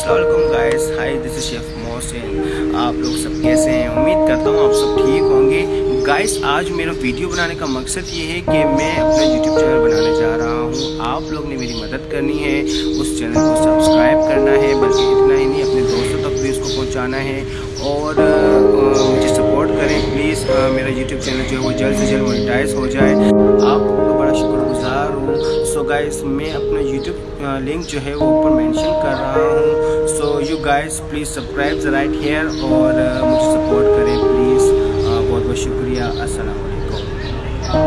Aslam guys hi this is chef Mohsin आप लोग सब कैसे हैं? उम्मीद करता हूँ आप सब ठीक होंगे। गाइस आज मेरा वीडियो बनाने का मकसद ये है कि मैं अपना यूट्यूब चैनल बनाने जा रहा हूँ। आप लोग ने मेरी मदद करनी है। उस चैनल को सब्सक्राइब करना है, बल्कि इतना ही नहीं, अपने दोस्तों तक भी उसको पहुँचाना है। और मुझे सपोर्ट करें प्लीज़ मेरा यूट्यूब चैनल जो है वो जल्द से जल्द मोनिटाइज हो जाए। गाइस मैं अपना यूट्यूब लिंक जो है वो ऊपर मेंशन कर रहा हूँ। So you guys please subscribe right here और मुझे सपोर्ट करें प्लीज़ बहुत बहुत शुक्रिया। अस्सलाम